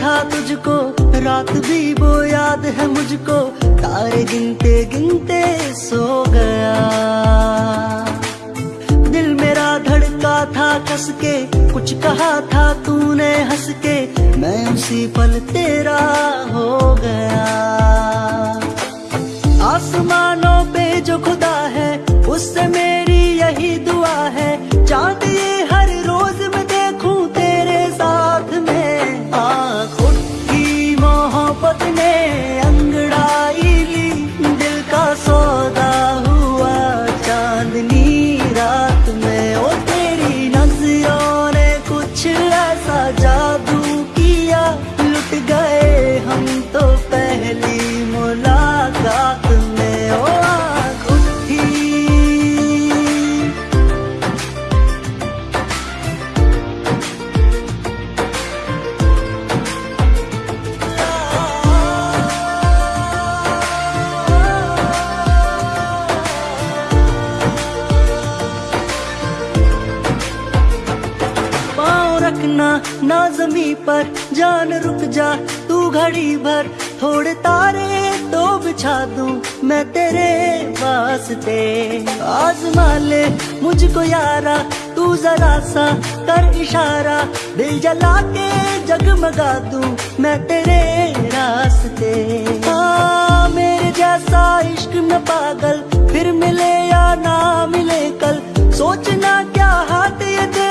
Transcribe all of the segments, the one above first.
था तुझको। रात भी वो याद है मुझको। तारे गिनते गिनते सो गया। दिल मेरा धड़का था कस के कुछ कहा था तूने हंस के मैं उसी पल तेरा हो गया। आसमानों पे जो खुदा है, उससे मेरी यही दुआ है। चाँद पर जान रुक जा, तू घड़ी भर। थोड़े तारे तो बिछा दूँ मैं तेरे वास्ते। आजमा ले मुझको यारा, तू जरा सा कर इशारा। दिल जला के जगमगा दूँ मैं तेरे रास्ते। हाँ मेरे जैसा इश्क में पागल, फिर मिले या ना मिले कल। सोचना क्या हाथ ये दे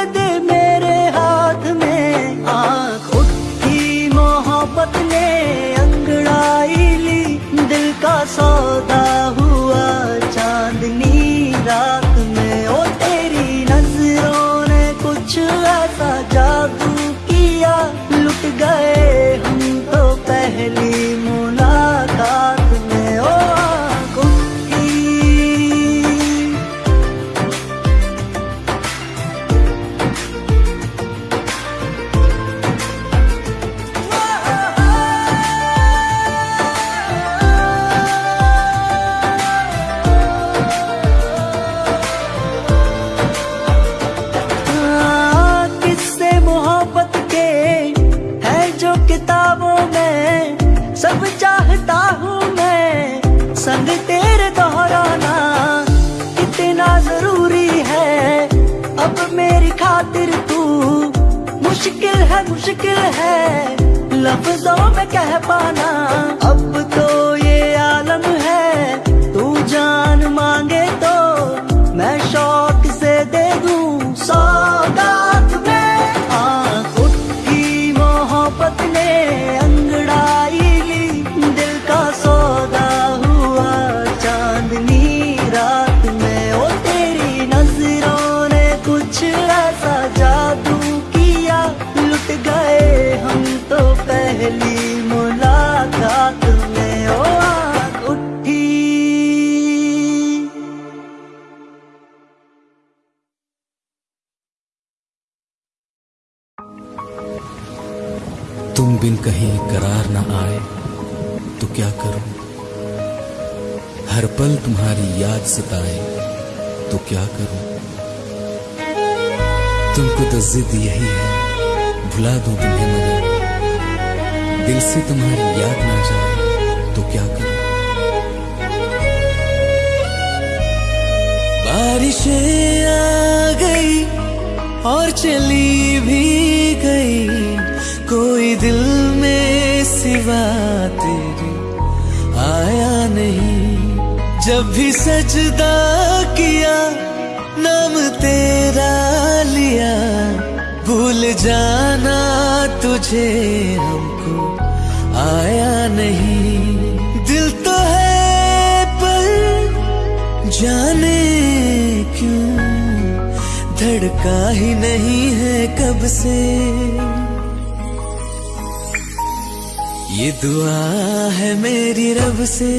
कह पाना। बारिशें आ गई और चली भी गई। कोई दिल में सिवा तेरे आया नहीं। जब भी सजदा किया, नाम तेरा लिया। भूल जाना तुझे हमको धड़का ही नहीं है कब से। ये दुआ है मेरी रब से।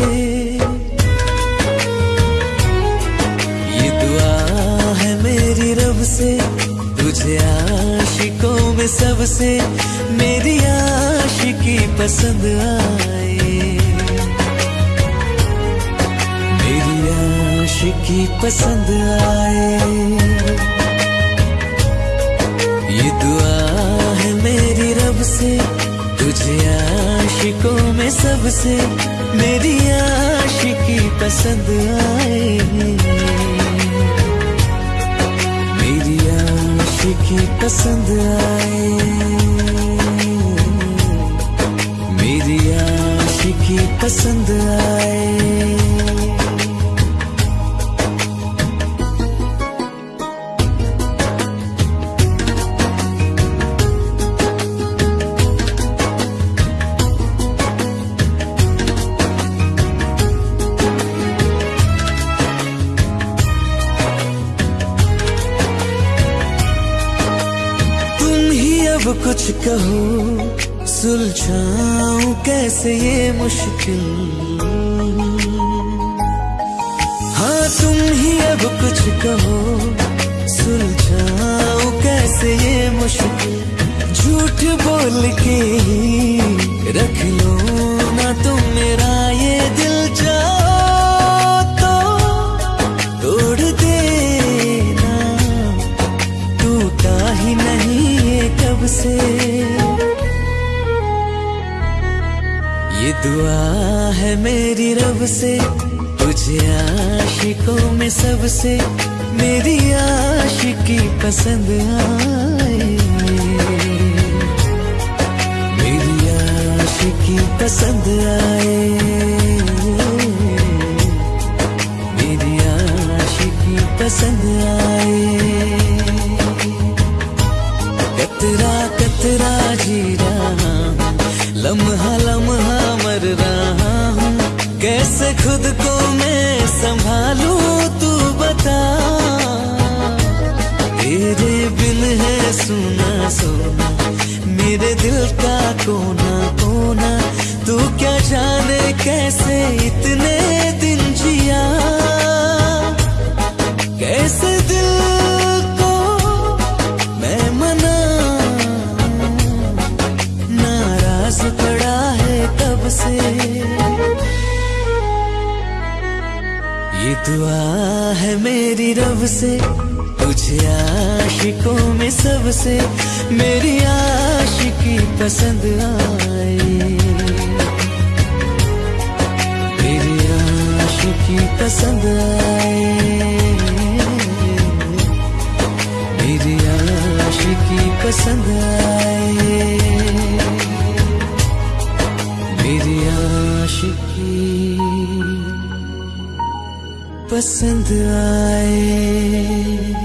ये दुआ है मेरी रब से, तुझे आशिकों में सबसे मेरी आशिकी पसंद आए। मेरी आशिकी पसंद आए। सबसे मेरी आशिकी पसंद आए मेरी आशिकी पसंद आए। मेरी आशिकी पसंद आए। कहो, सुलझाऊं कैसे ये मुश्किल? हाँ तुम ही अब कुछ कहो, सुलझाऊं कैसे ये मुश्किल? झूठ बोल के ही रख लो ना तुम मेरा ये दिल, जाओ। दुआ है मेरी रब से, तुझे आशिकों में सबसे, मेरी आशिकी पसंद आए। मेरी आशिकी पसंद आए। मेरी आशिकी पसंद आए। कैसे खुद को मैं संभालू, तू बता। तेरे बिन है सुना सोना, मेरे दिल का कोना कोना। तू क्या जाने कैसे इतने दिन जिया? दुआ है मेरी रब से, तुझे आशिकों में सबसे, मेरी आशिकी पसंद आए मेरी आशिकी पसंद आए मेरी आशिकी पसंद आए पसंद आए।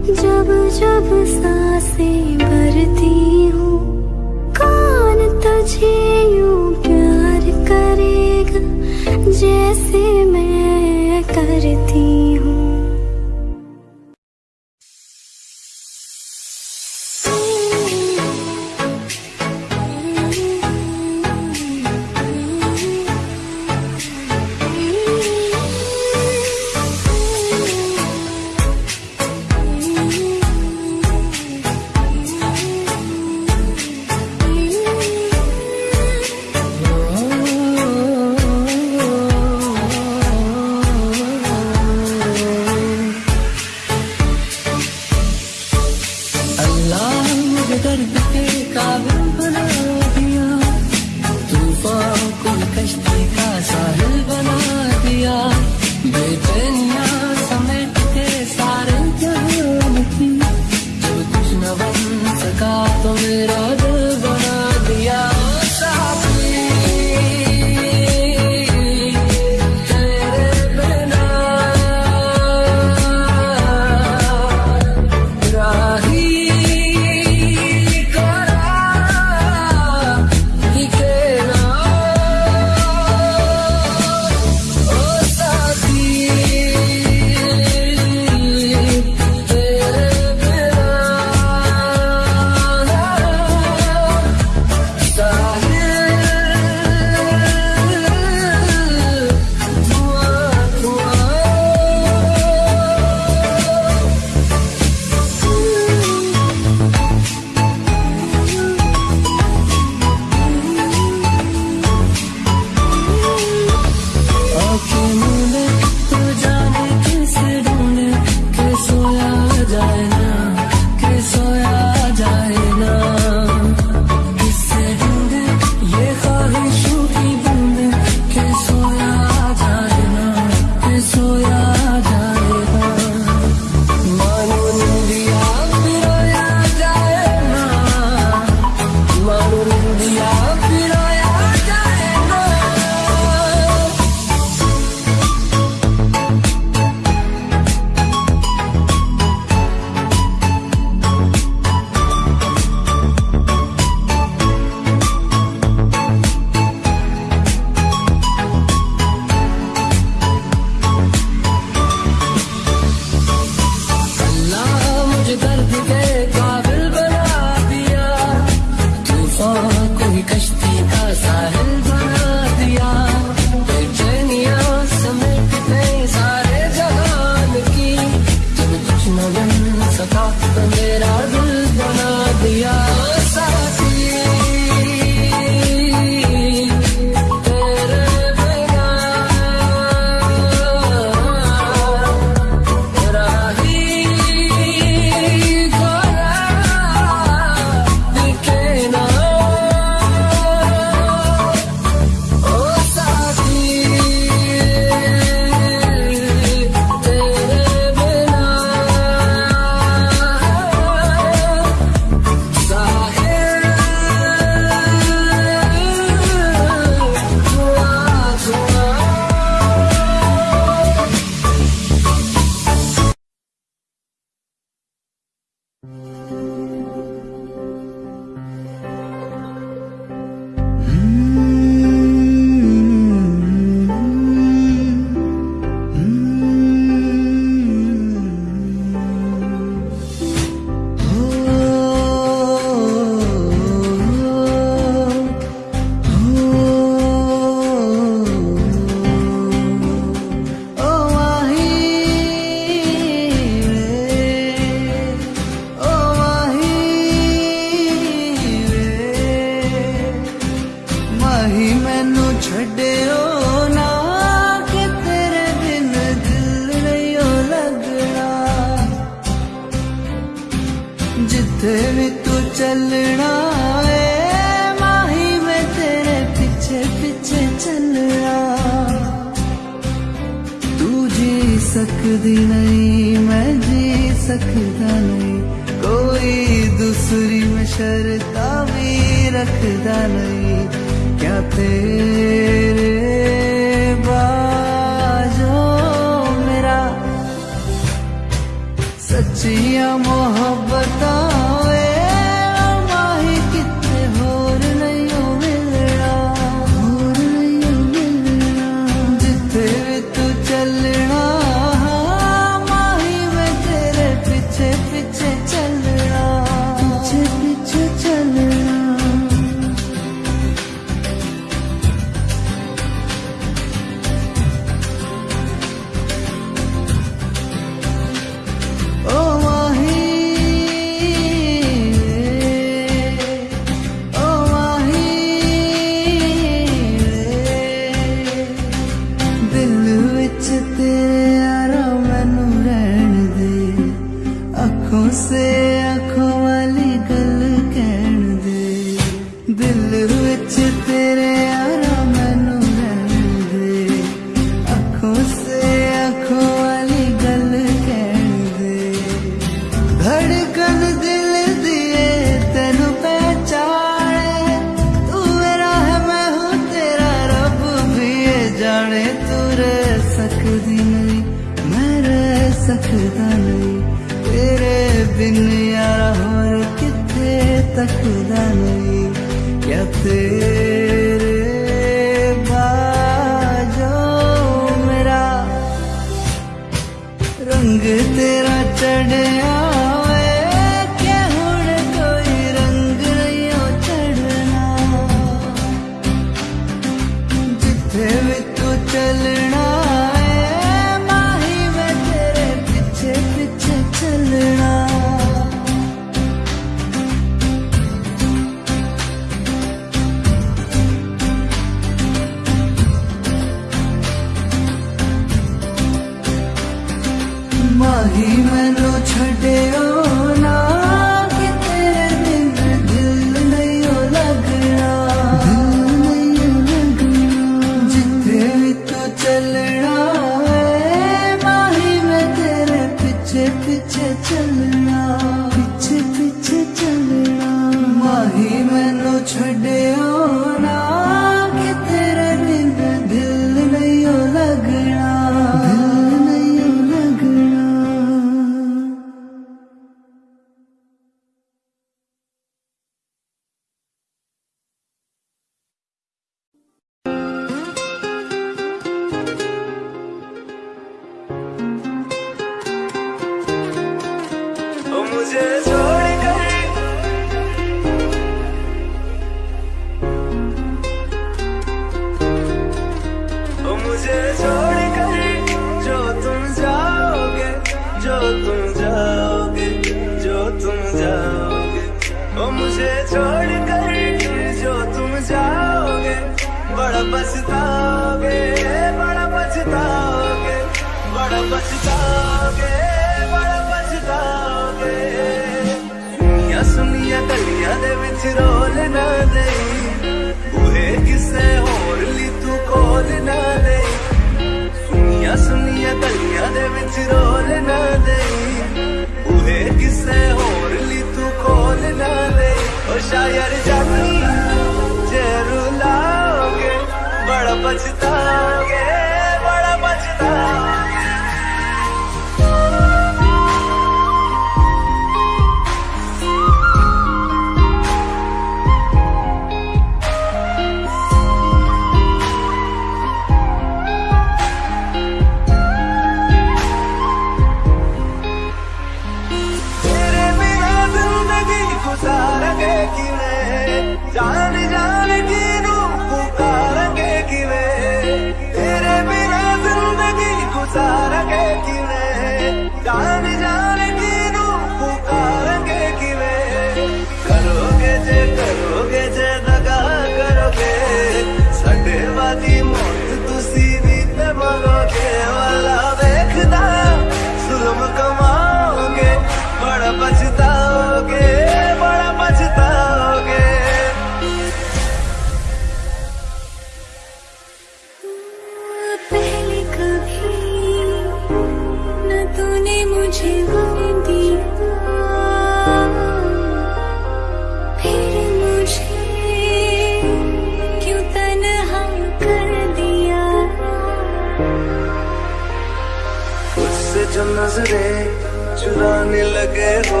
चुराने लगे हो।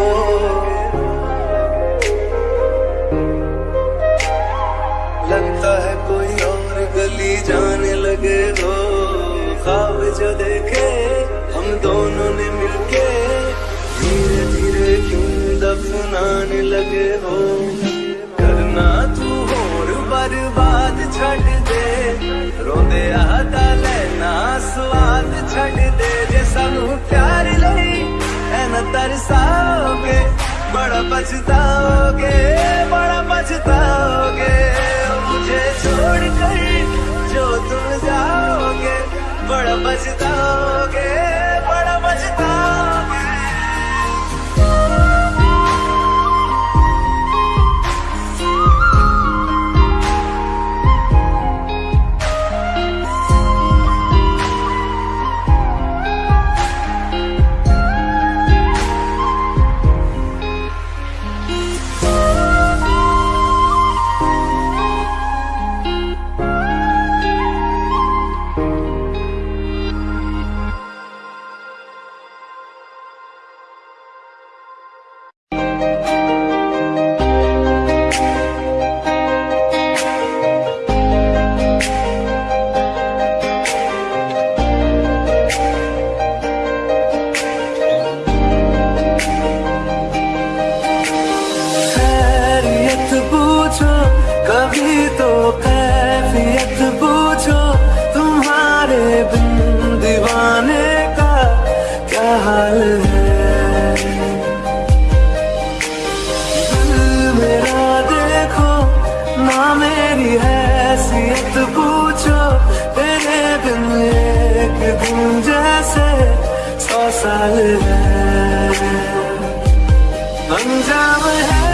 लगता है कोई और गली जाने लगे हो। खाब जो देखे, हम दोनों ने मिलके धीरे धीरे क्यों दफनाने लगे हो। करना तू और बर्बाद छड़ दे, रोंदे आता लेना, स्वाद छड़ दे। जे सानू प्यार लई एना तरसाओगे बड़ा पछताओगे बड़ा पछताओगे। मुझे छोड़ कर जो तुम जाओगे बड़ा पछताओगे। जैसे सौ साल है। अंजाम है।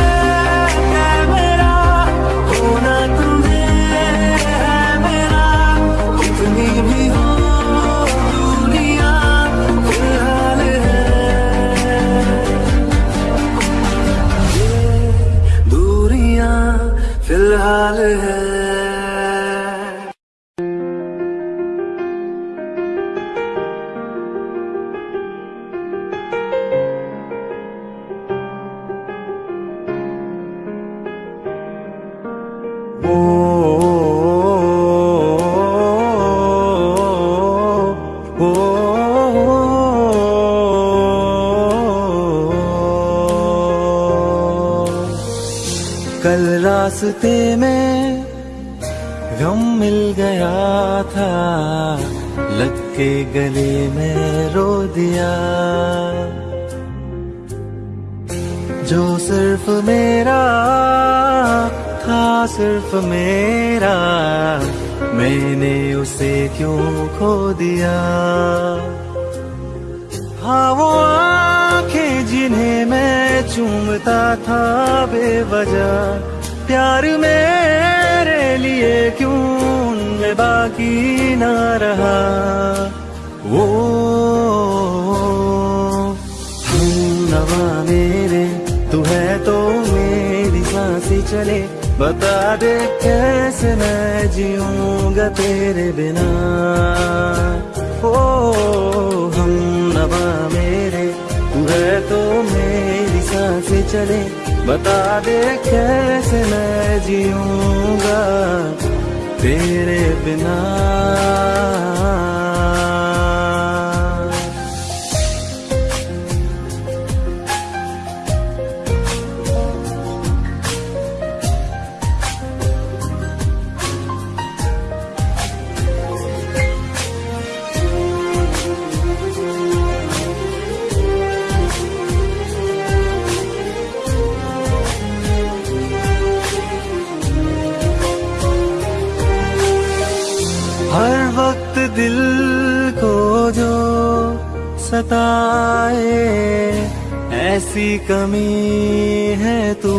मेरी कमी है तू।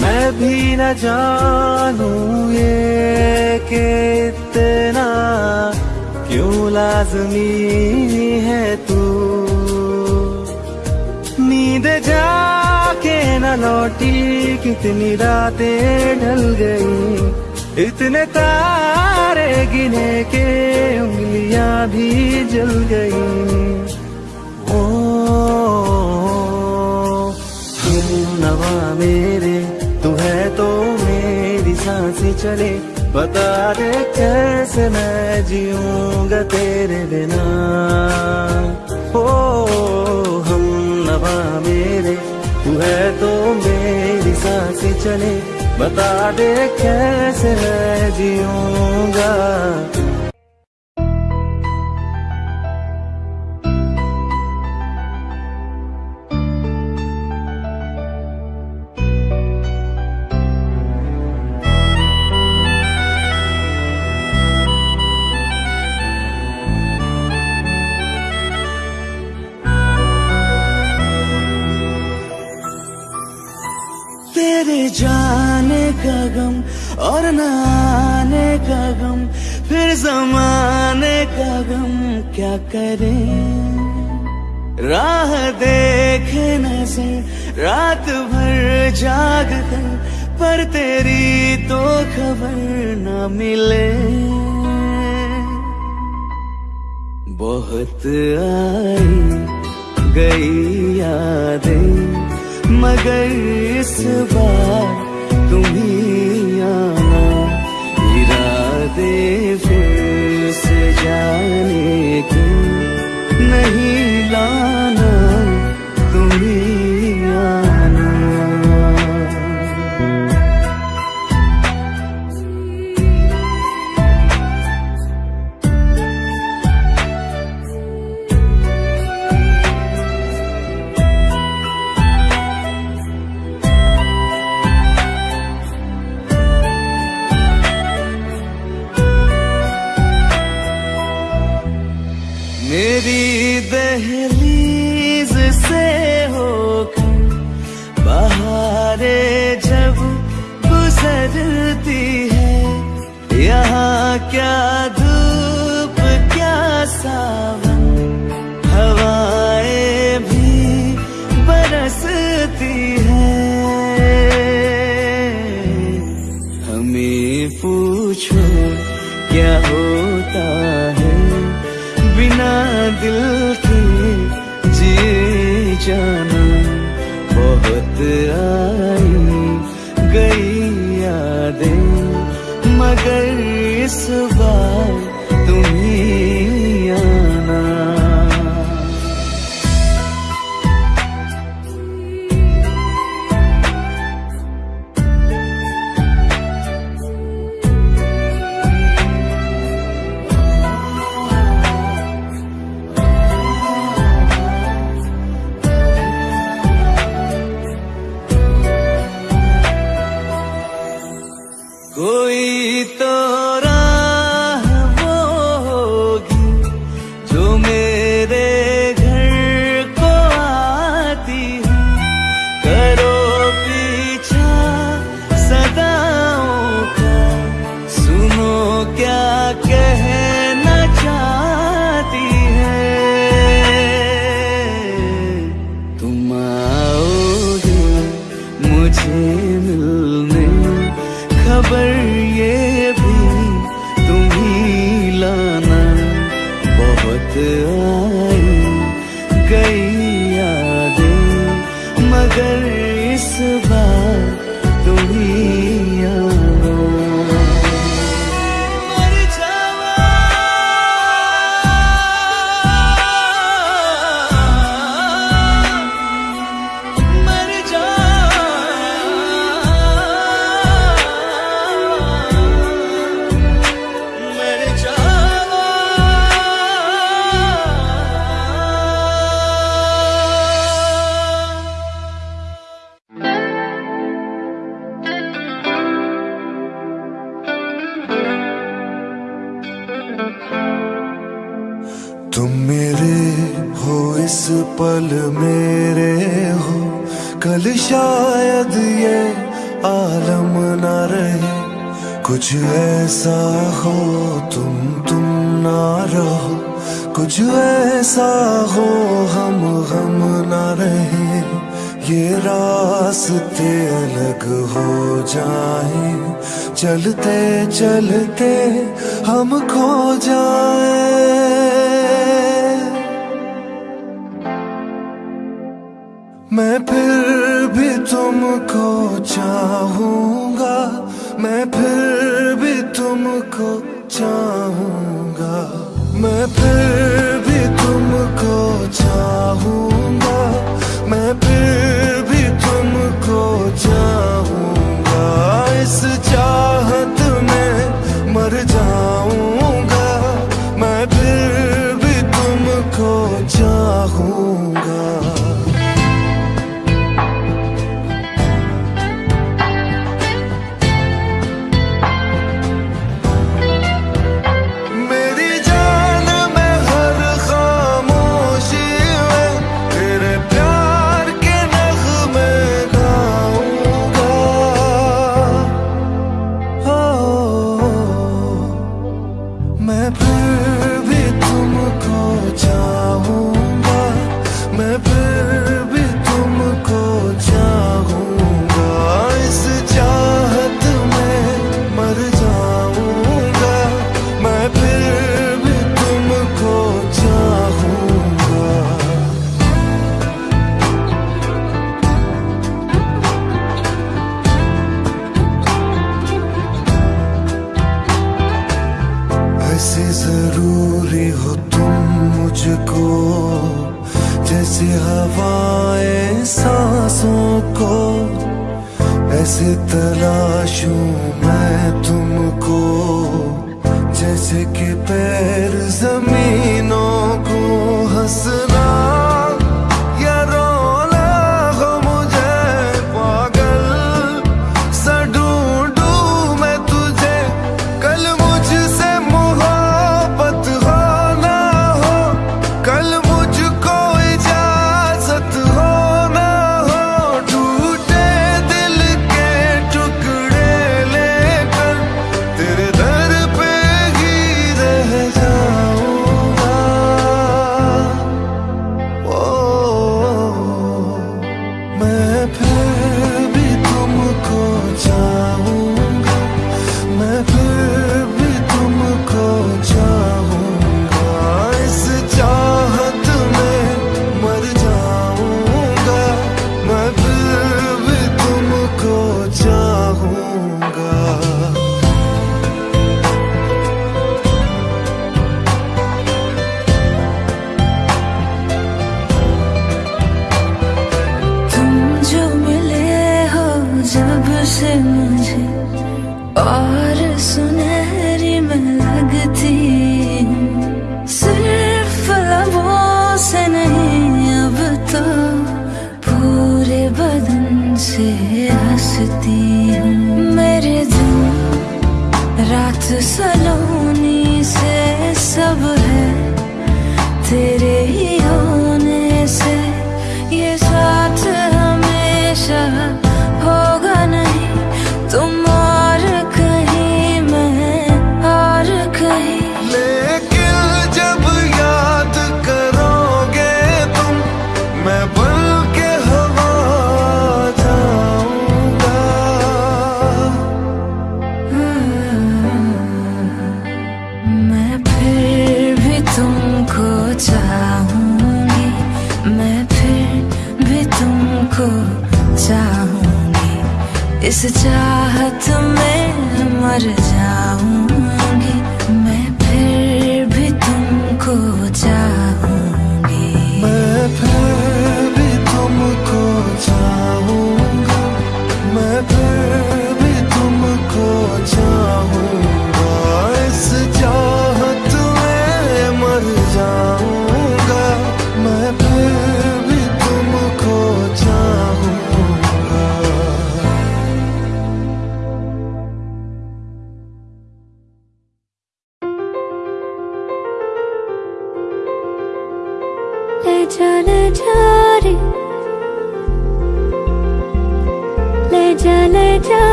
मैं भी न जानू ये के इतना क्यों लाजमी है तू। नींद जाके न लौटी, कितनी रातें ढल गई। इतने तारे गिने के उंगलियाँ भी जल गई। चले। बता दे कैसे मैं जीऊँगा तेरे बिना। हो हम नवा मेरे, तू है तो मेरी सांस चले। बता दे कैसे मैं जीऊँगा भर जाग कर पर तेरी तो खबर न मिले। बहुत आई गई यादें, मगर इस बार तुम्हें आना। इरादे फिर से जाने के नहीं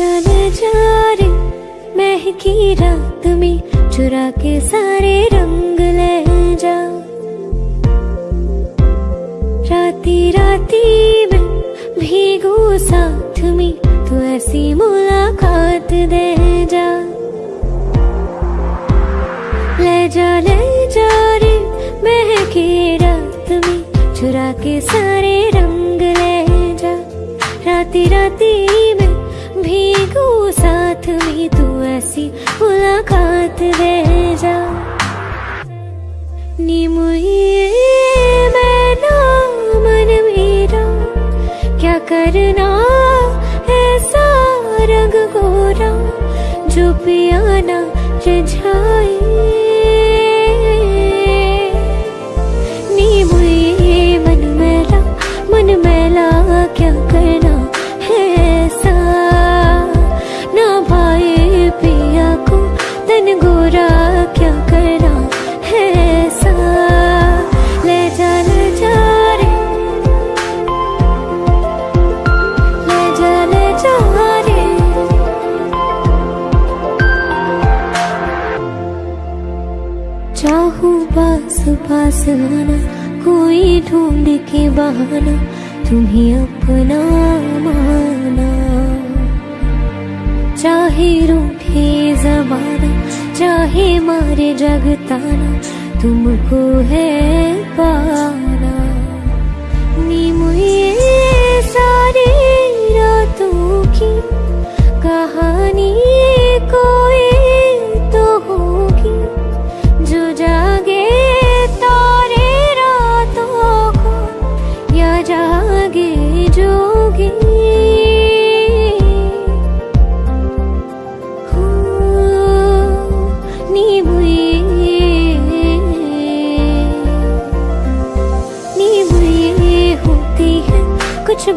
ले जा रे महकी रात में चुरा के सारे रंग ले जा। राती राती में भीगू साथ में, तू ऐसी मुलाकात दे जा। ले जा ले जा रे महके रात में, चुरा के सारे रंग ले जा। राती राती में साथ में तू ऐसी मुलाकात दे जा। नी मुझे पास आना कोई ढूंढ के बहाना, तुम्हें अपना माना। चाहे रूठे जमाना, चाहे मारे जगताना, तुमको है पाना। नी मुझे सारी रातों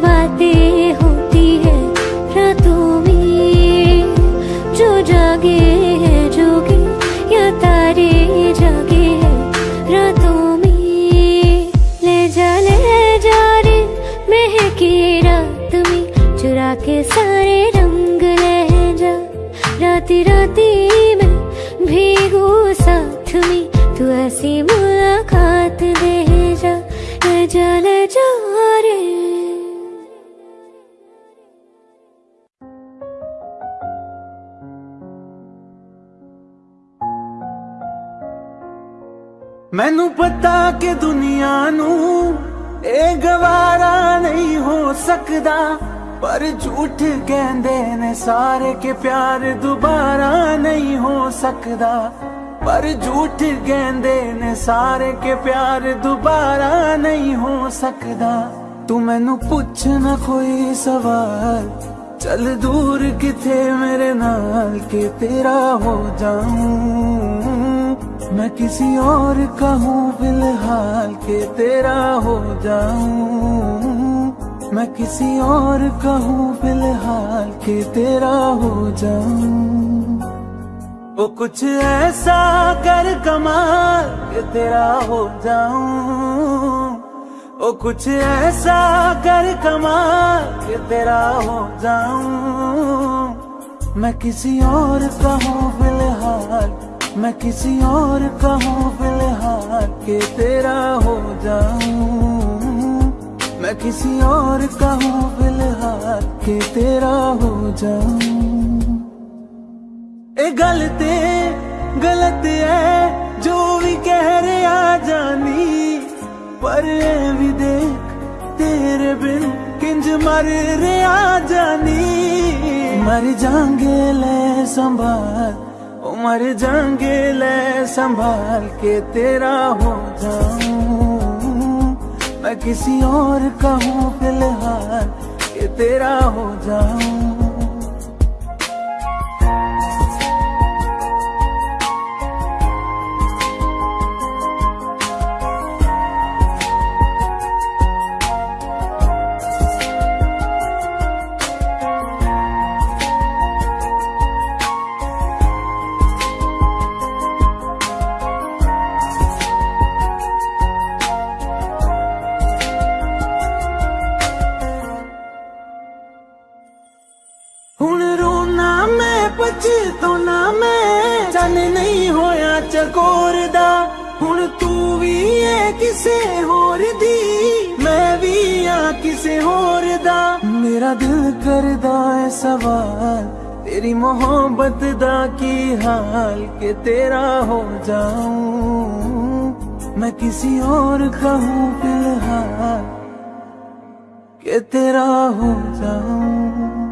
बातें ਮੈਨੂੰ ਪਤਾ ਕਿ ਦੁਨੀਆ ਨੂੰ ਇਹ ਗਵਾਰਾ ਨਹੀਂ ਹੋ ਸਕਦਾ, ਪਰ ਝੂਠ ਕਹਿੰਦੇ ਨੇ ਸਾਰੇ ਕਿ ਪਿਆਰ ਦੁਬਾਰਾ ਨਹੀਂ ਹੋ ਸਕਦਾ। ਪਰ ਝੂਠ ਕਹਿੰਦੇ ਨੇ ਸਾਰੇ ਕਿ ਪਿਆਰ ਦੁਬਾਰਾ ਨਹੀਂ ਹੋ ਸਕਦਾ। ਤੂੰ ਮੈਨੂੰ ਪੁੱਛ ਨਾ ਕੋਈ ਸਵਾਲ, ਚੱਲ ਦੂਰ ਕਿਥੇ ਮੇਰੇ ਨਾਲ ਕਿ ਤੇਰਾ ਹੋ ਜਾऊं मैं किसी और का हूँ, फ़िलहाल के तेरा हो जाऊँ। मैं किसी और का हूँ, फ़िलहाल के तेरा हो जाऊँ। वो कुछ ऐसा कर कमाल के तेरा हो जाऊँ। ओ कुछ ऐसा कर कमाल के तेरा हो जाऊँ। मैं किसी और का हूँ, फ़िलहाल मैं किसी और का हूँ, फ़िलहाल के तेरा हो जाऊँ। मैं किसी और का हूँ, फ़िलहाल के तेरा हो जाऊँ। ए, गलते, गलत है, जो भी कह रहा जानी। पर भी देख, तेरे बिन किंज मर रहा जानी। मर जाएँगे ले संभाल मर जाएँगे, ले संभाल के तेरा हो जाऊँ। मैं किसी और का हूँ, फ़िलहाल के तेरा हो जाऊँ। मोहब्बत दा की हाल के तेरा हो जाऊँ। मैं किसी और का हूँ फ़िलहाल के तेरा हो जाऊँ।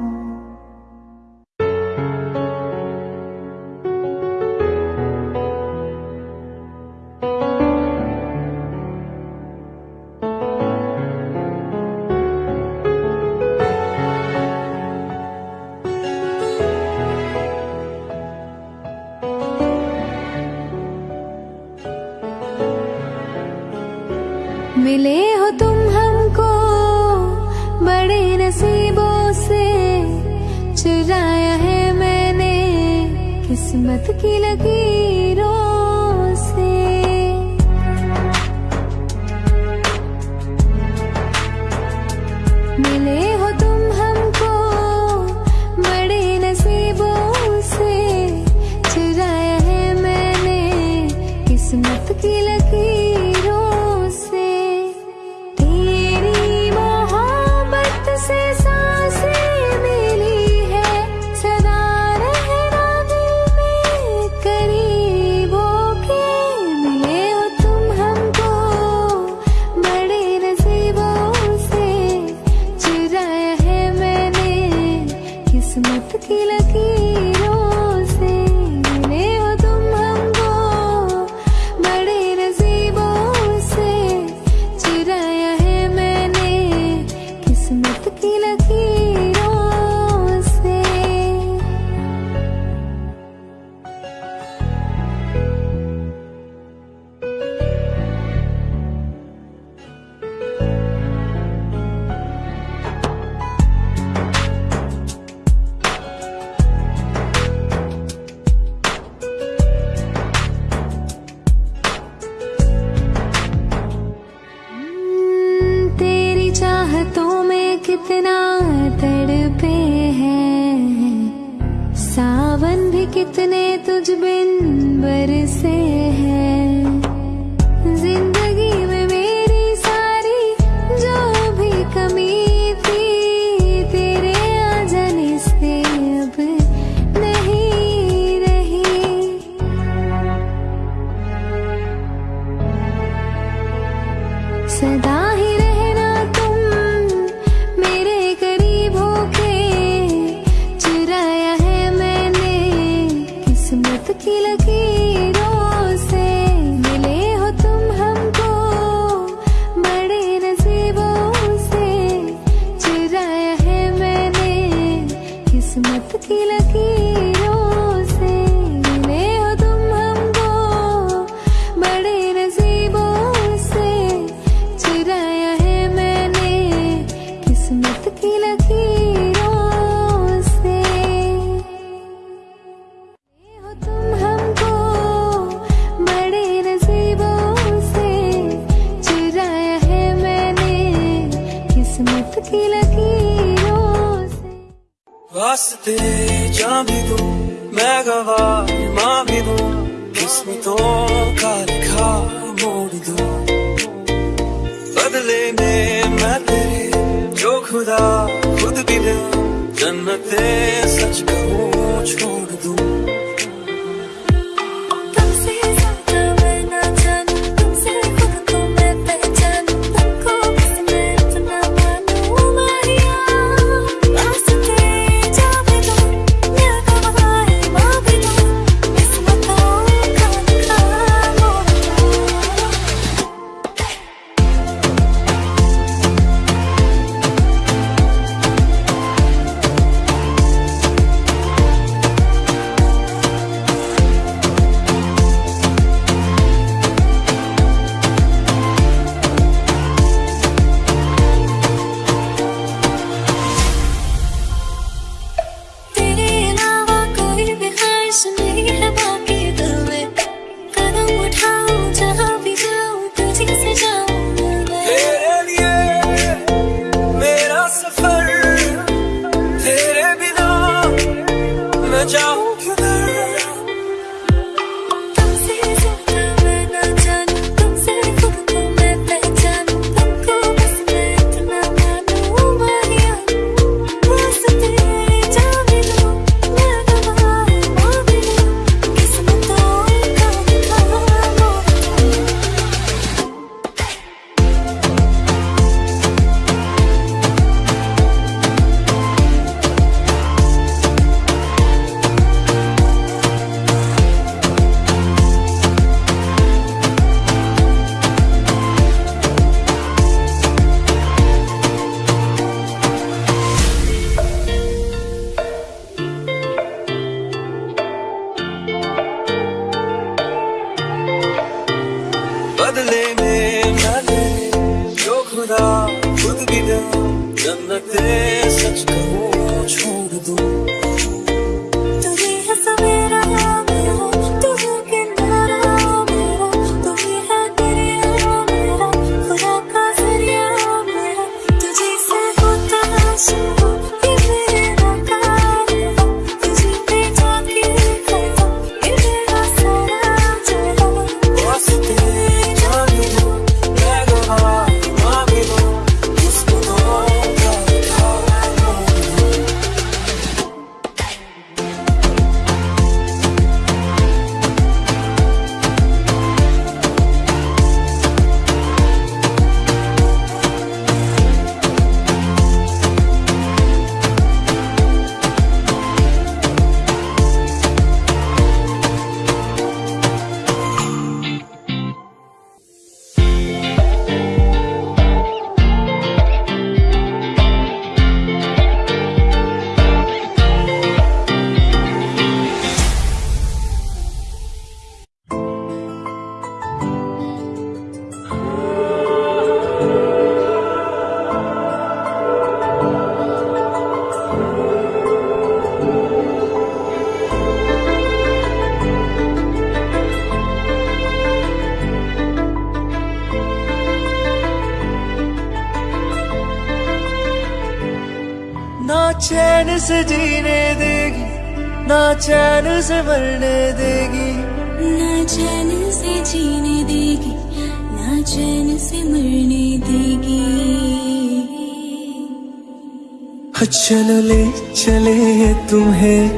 चलो ले, चले तुम्हें।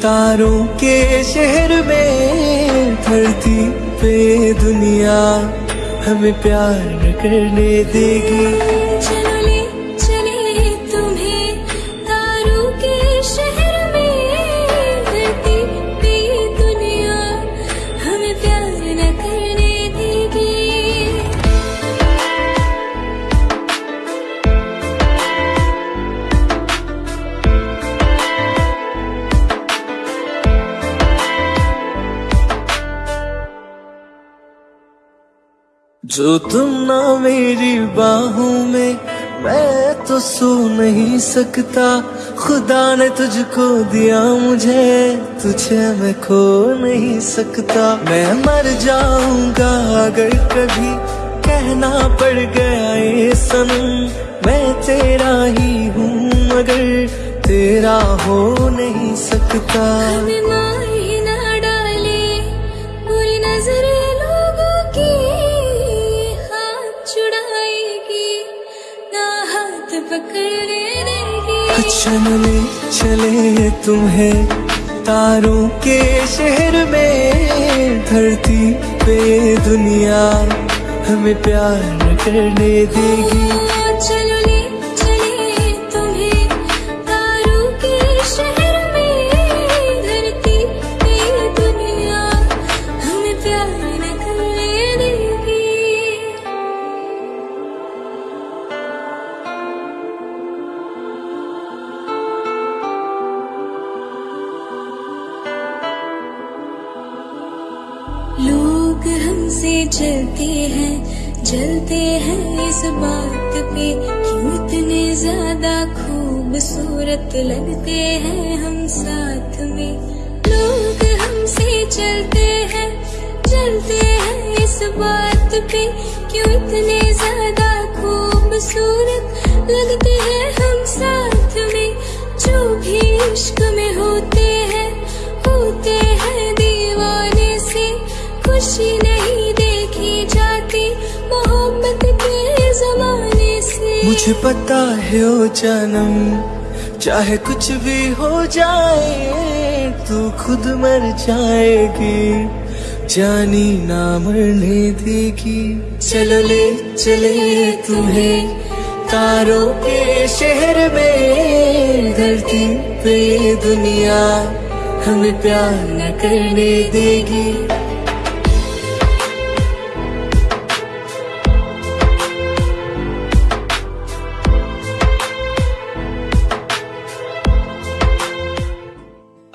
तारों के शहर में धरती पे दुनिया। हमें प्यार करने देगी। तुम ना मेरी बाहों में, मैं तो सो नहीं सकता। खुदा ने तुझको दिया मुझे, तुझे मैं खो नहीं सकता। मैं मर जाऊँगा अगर कभी कहना पड़ गया ये सनम। मैं तेरा ही हूँ मगर तेरा हो नहीं सकता। चले चले तुम्हें। तारों के शहर में धरती पे दुनिया हमें प्यार करने देगी। इस बात पे क्यों इतने ज़्यादा खूबसूरत लगते हैं हम साथ में? जो भी इश्क में होते हैं होते हैं दीवाने से। खुशी नहीं देखी जाती मोहब्बत के जमाने से। मुझे पता है ओ जानम, चाहे कुछ भी हो जाए, तू खुद मर जाएगी। जानी ना मरने देगी। चलो ले, चले तुम्हें। तारों के शहर में धरती पे दुनिया हमें प्यार न करने देगी।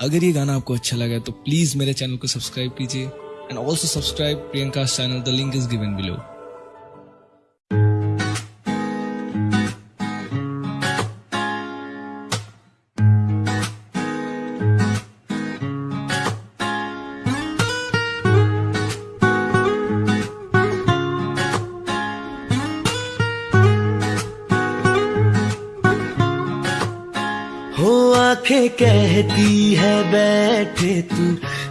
अगर ये गाना आपको अच्छा लगा तो प्लीज़ मेरे चैनल को सब्सक्राइब कीजिए। and also subscribe Priyanka's channel. The link is given below. कहती है, बैठे तू,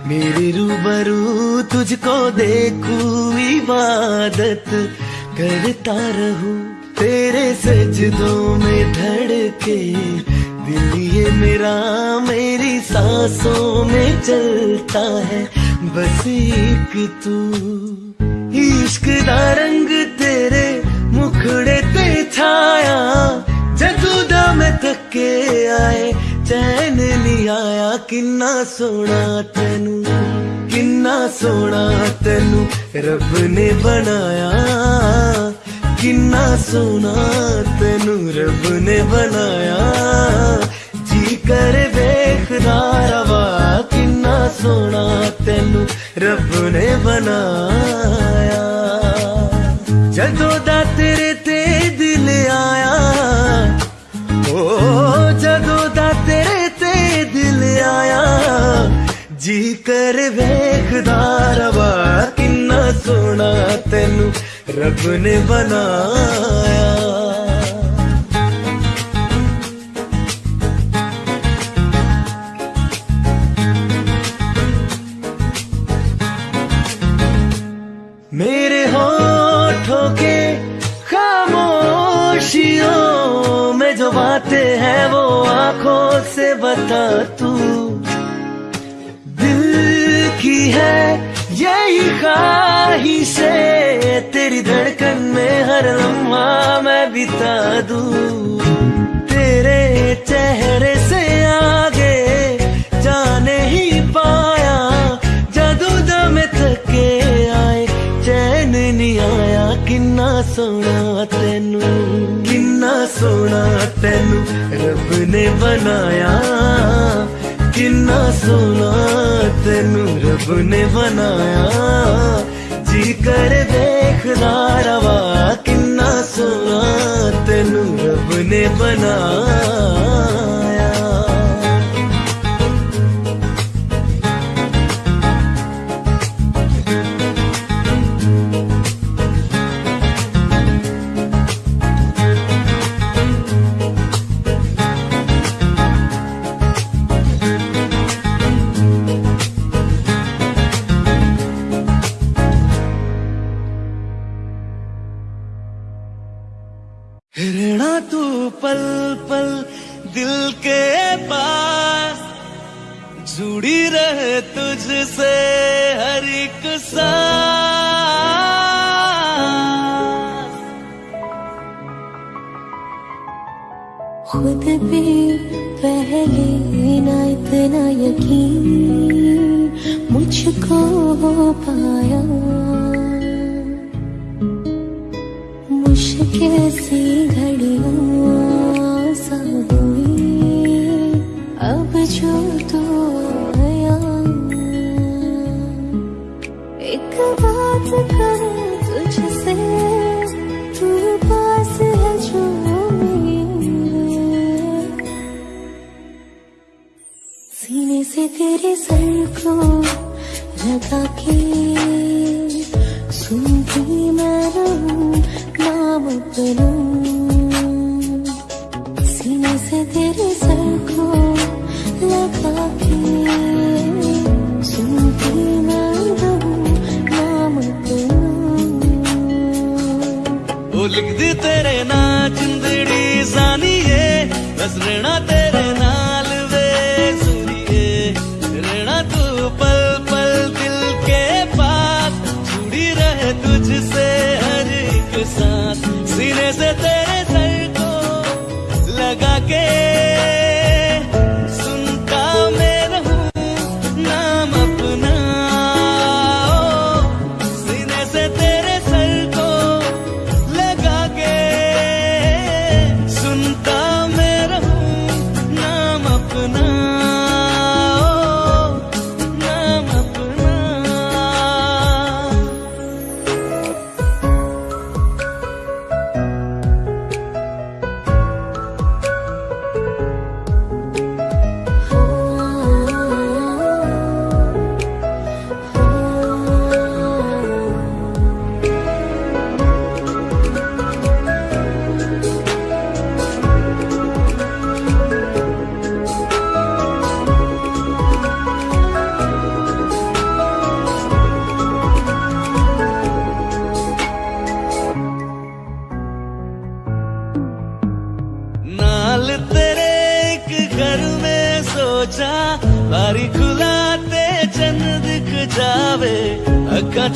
मेरे रूबरू, तुझको देखूँ इबादत, करता रहूँ तेरे सजदों में धड़के, दिल ये मेरा, मेरी सांसों में चलता है, बस एक तू, इश्क दा रंग तेरे मुखड़े ते छाया, जदू दा मैं थके आए चैन नहीं आया किन्ना सोना तेनू किन्ना सोना तेनू रब ने बनाया किन्ना सोना तेनू रब ने बनाया जी कर वेखदा रवा किन्ना सोना तेनू रब ने बनाया वेखदा रवा किन्ना सोना तेनू रब ने बनाया किन्ना सोना तेनू किन्ना सोना तेनू रब ने बनाया किन्ना सोना तेनू रब ने बनाया जी कर देखदा रवा किन्ना सोना तेनू रब ने खुद पे पहले ना इतना यकीन मुझको हो पाया। मुश्किल से तेरे सर को लगा के सुनती मैं नाम अपना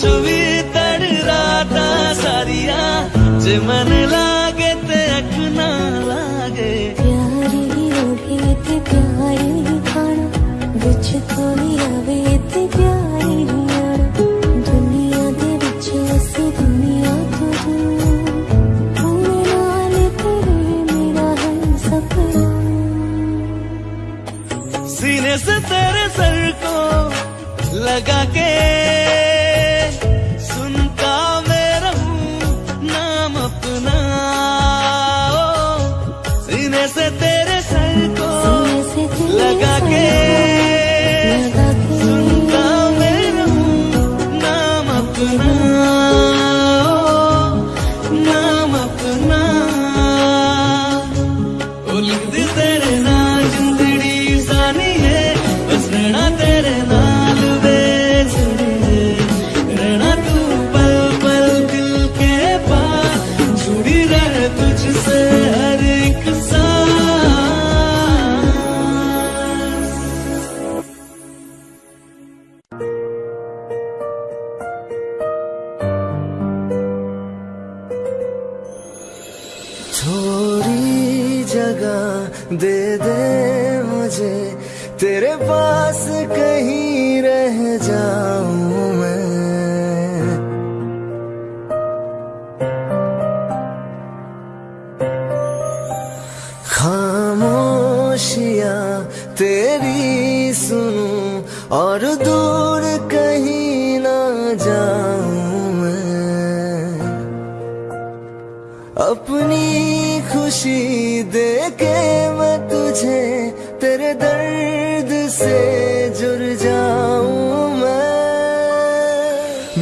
चोवी तड़ राता सारिया जे मन ला अपनी खुशी दे के मैं तुझे तेरे दर्द से जुड़ जाऊँ मैं।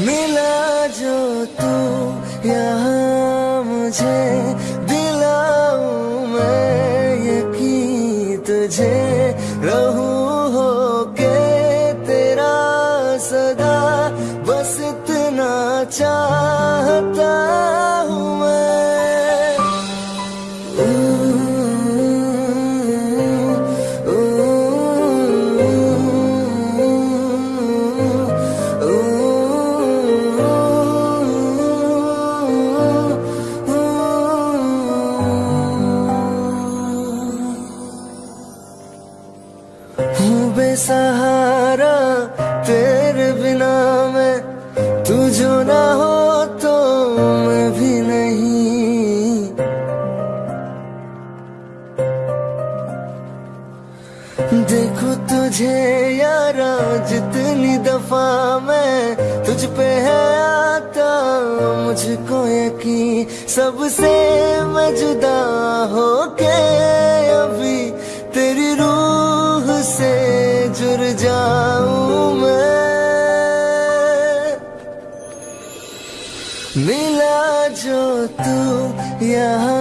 मिला जो तू, यहाँ मुझे वफा में तुझ पे है आता, मुझको यकीन सबसे मैं जुदा हो के अभी तेरी रूह से जुड़ जाऊँ मैं। मिला जो तू यहाँ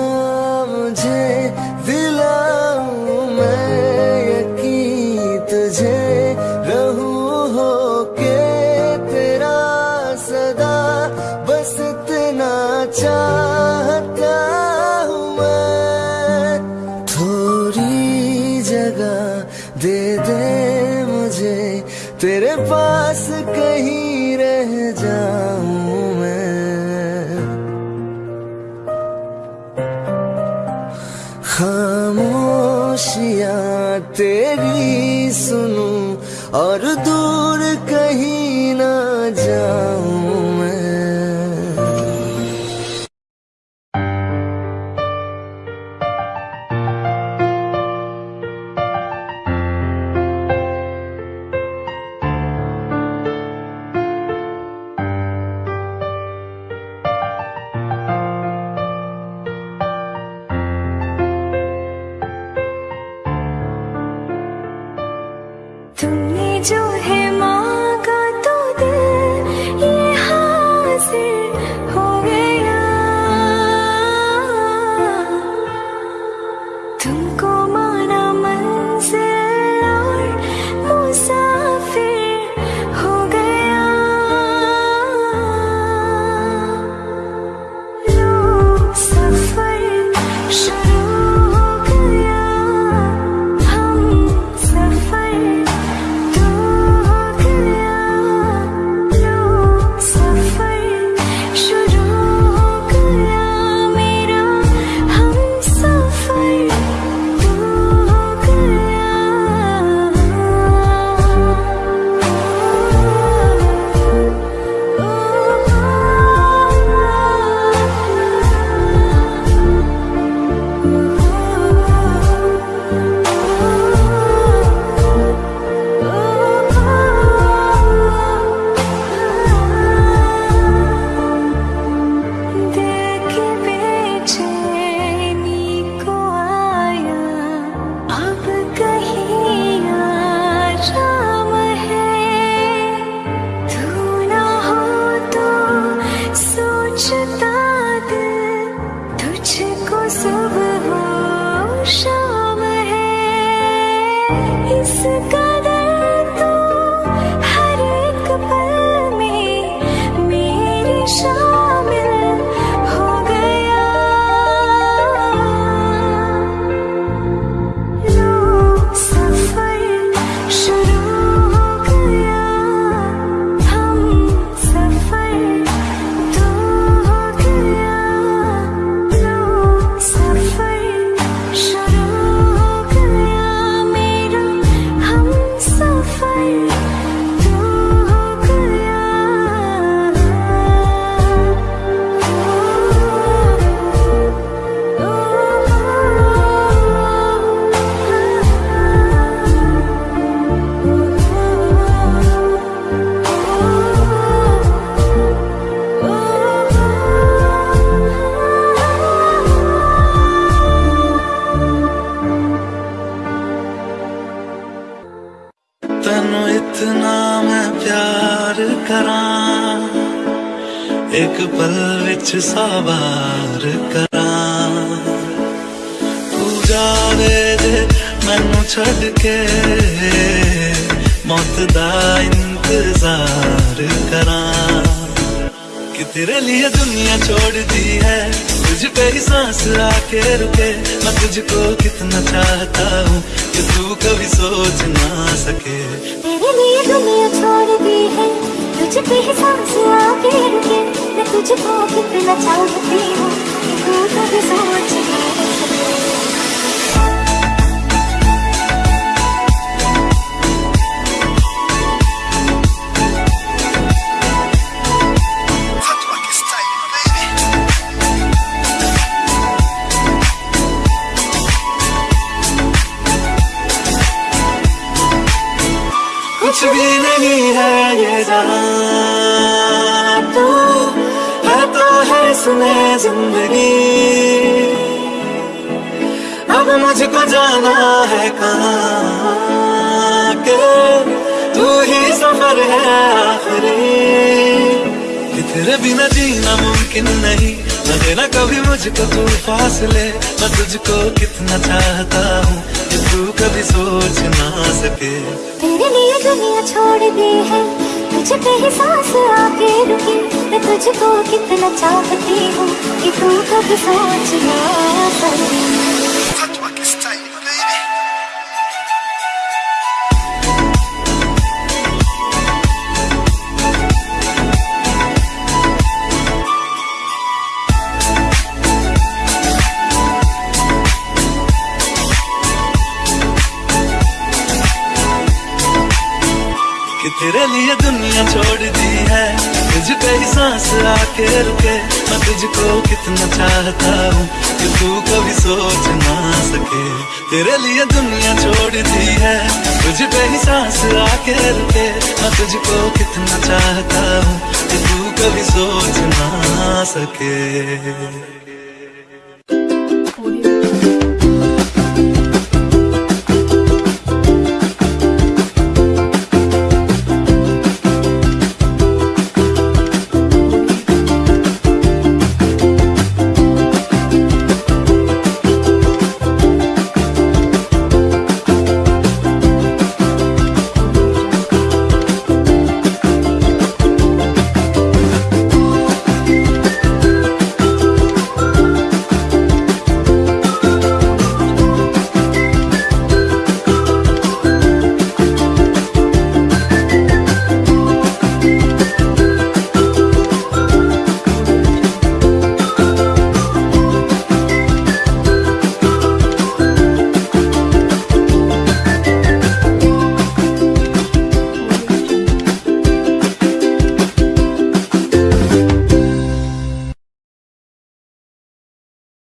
और दूर कहीं ना जाऊँ। सफ़र है आखिरी। तेरे बिना जीना मुमकिन नहीं। ना कभी मुझको तू फासले। मैं तुझको कितना चाहता हूँ कि तू कभी सोच ना सके। तेरे लिए दुनिया छोड़ दी है। तुझ पे ही सांस आके रुकी। मैं तुझको कितना चाहती हूँ कि तू कभी सोच ना सके। छोड़ दी है। तुझ पे ही सांस आके रुके। मैं तुझको कितना चाहता हूँ कि तू कभी सोच ना सके। तेरे लिए दुनिया छोड़ दी है। तुझ पे ही सांस आके रुके। मैं तुझको कितना चाहता हूँ कि तू कभी सोच ना सके।